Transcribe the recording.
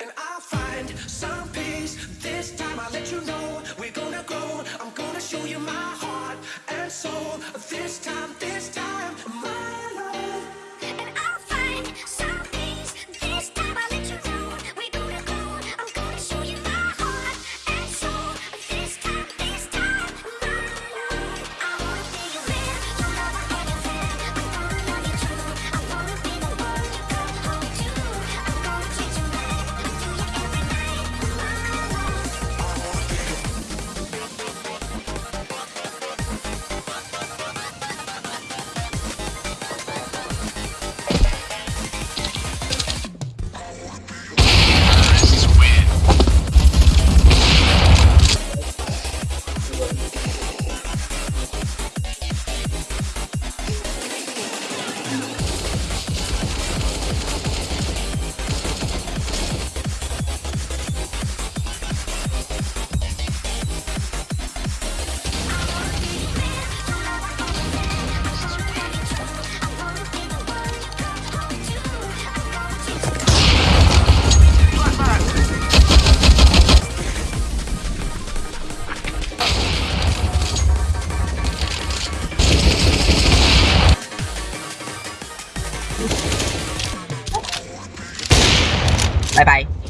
And I'll find some peace. 拜拜。